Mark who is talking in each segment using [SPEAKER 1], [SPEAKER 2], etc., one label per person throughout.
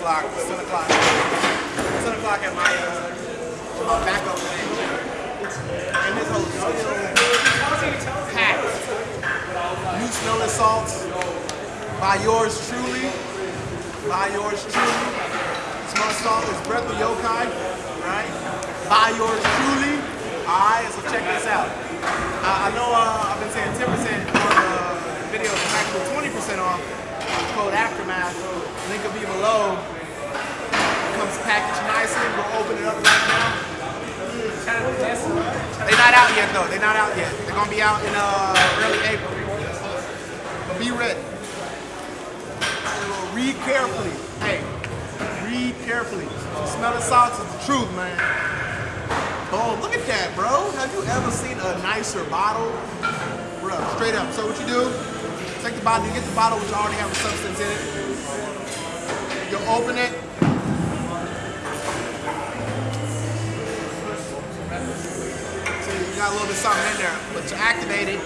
[SPEAKER 1] o'clock. It's 10 o'clock. 10 o'clock at my, uh, backup thing. And this whole packed. New smelling salts by yours truly. By yours truly. Small salt is Breath of Yokai, right? By yours truly. Alright, so check this out. I, I know uh, I've been saying 10% on the video, it's actually 20% off. Code Aftermath. Link will be below. It comes packaged nicely. We'll open it up right now. They're not out yet though. They're not out yet. They're gonna be out in uh, early April. But be ready. Read carefully. Hey, read carefully. Smelling salts is the truth, man. Oh, look at that, bro. Have you ever seen a nicer bottle? Bro, straight up. So what you do, take the bottle, you get the bottle which already have a substance in it. You open it. See, you got a little bit of something in there. But to activate it,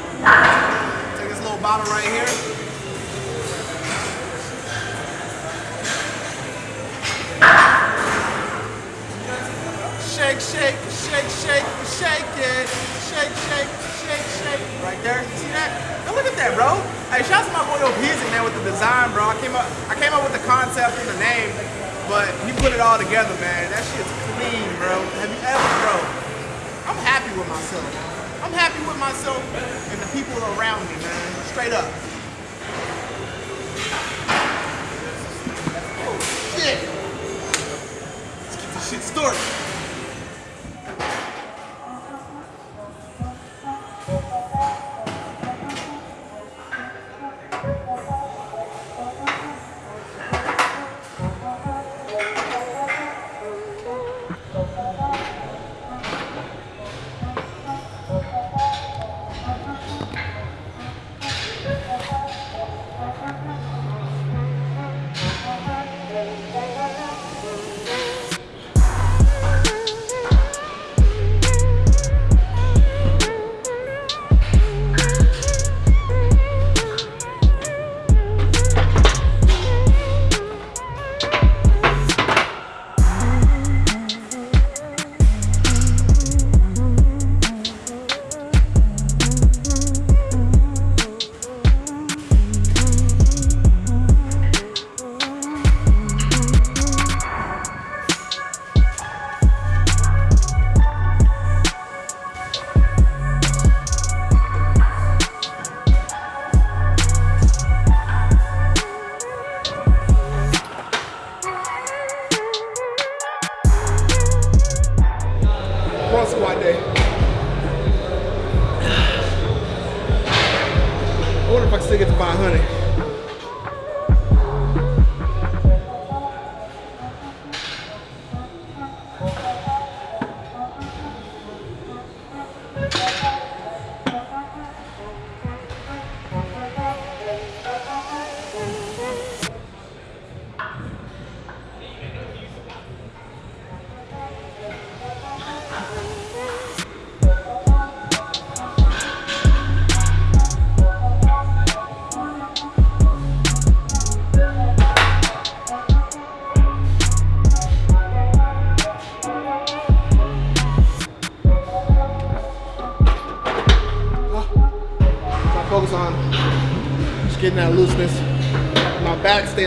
[SPEAKER 1] take this little bottle right here. Hey, shout out to my boy O'Pizzy, man, with the design, bro. I came up I came up with the concept and the name, but he put it all together, man. That shit's clean, bro. Have you ever, bro? I'm happy with myself. I'm happy with myself and the people around me, man. Straight up. Oh, shit. Let's get this shit started.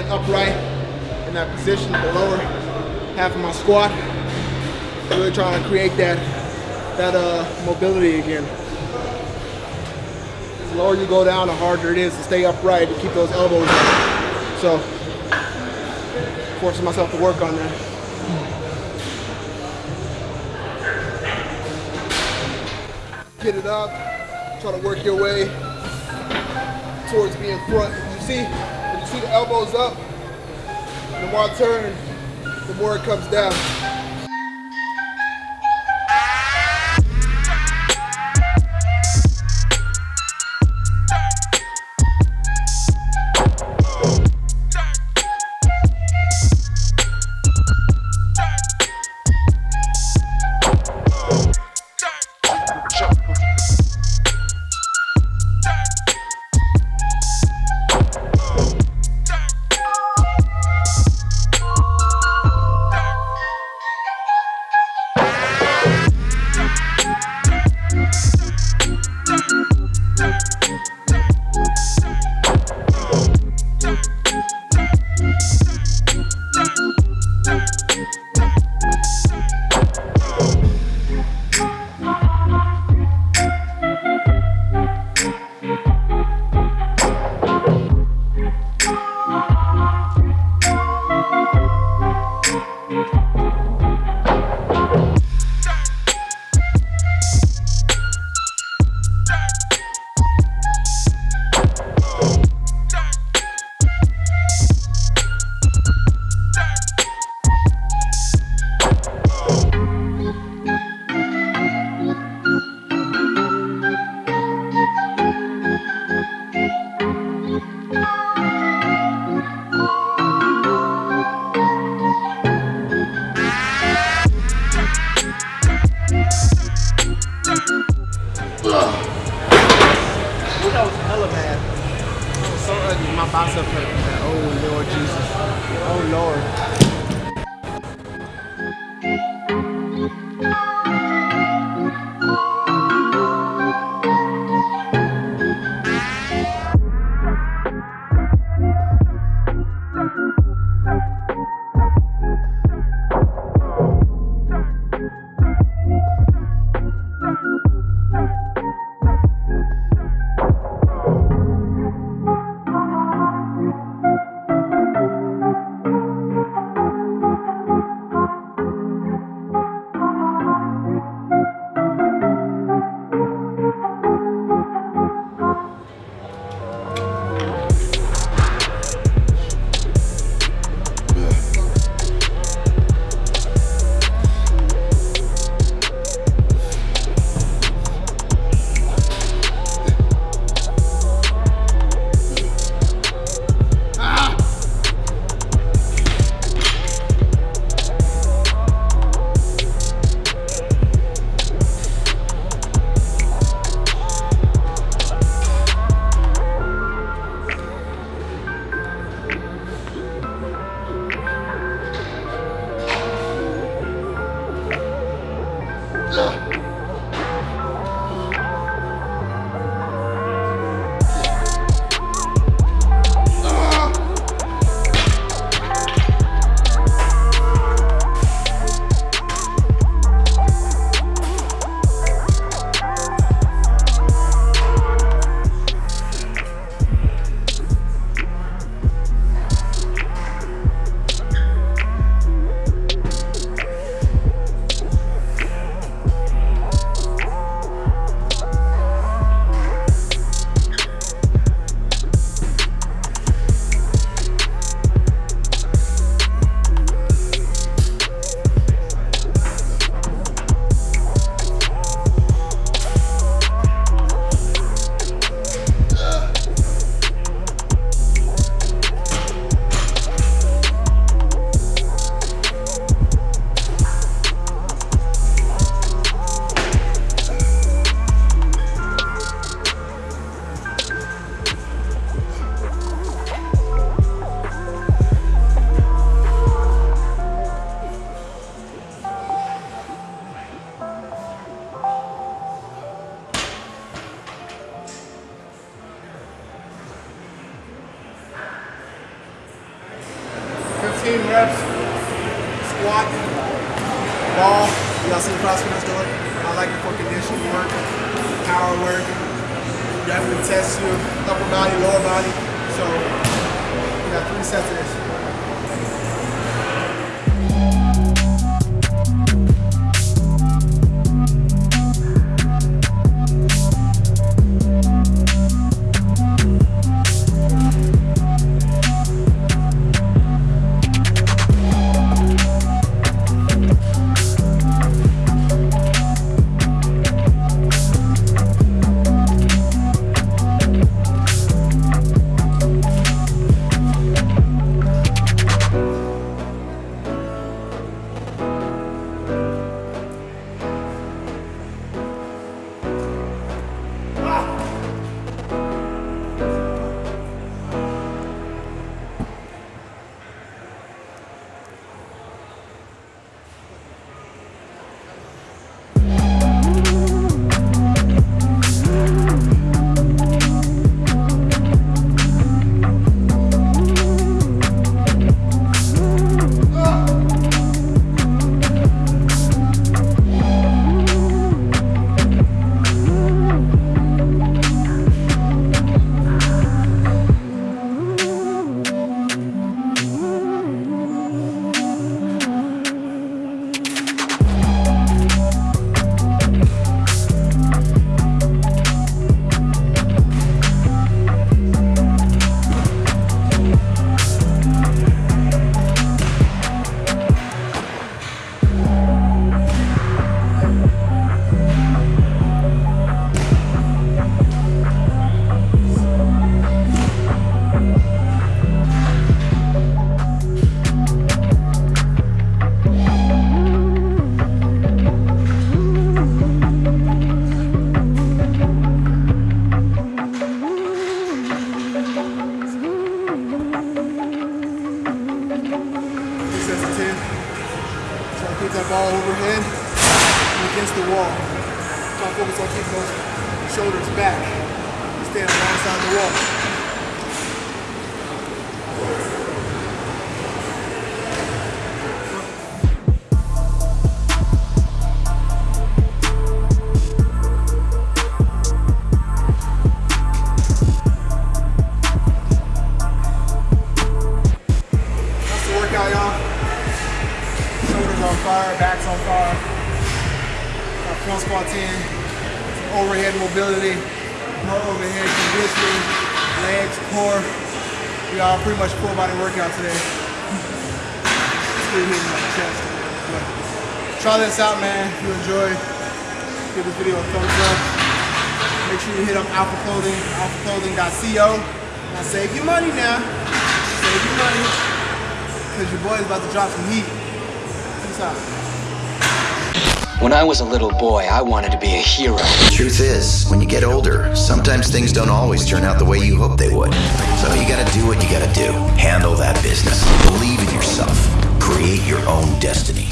[SPEAKER 1] Upright in that position, the lower half of my squat. Really trying to create that that uh, mobility again. The lower you go down, the harder it is to stay upright and keep those elbows up. So, forcing myself to work on that. Get it up, try to work your way towards being front. You see, see the elbows up, the more I turn, the more it comes down. 15 reps, squat, ball. Y'all see the CrossFitters doing? it. I like it for conditioning work, power work. Definitely test you, upper body, lower body. So That ball overhead and against the wall. Try to focus on keeping those shoulders back. And stand alongside the wall. Pretty much full body workout today. Still hitting my chest. But try this out, man. If you enjoy, give this video a thumbs up. Make sure you hit up Alpha Clothing, alphaclothing.co. Now save your money now. Save your money. Because your boy's about to drop some heat. Peace out.
[SPEAKER 2] When I was a little boy, I wanted to be a hero.
[SPEAKER 3] The Truth is, when you get older, sometimes things don't always turn out the way you hope they would. So you gotta do what you gotta do. Handle that business. Believe in yourself. Create your own destiny.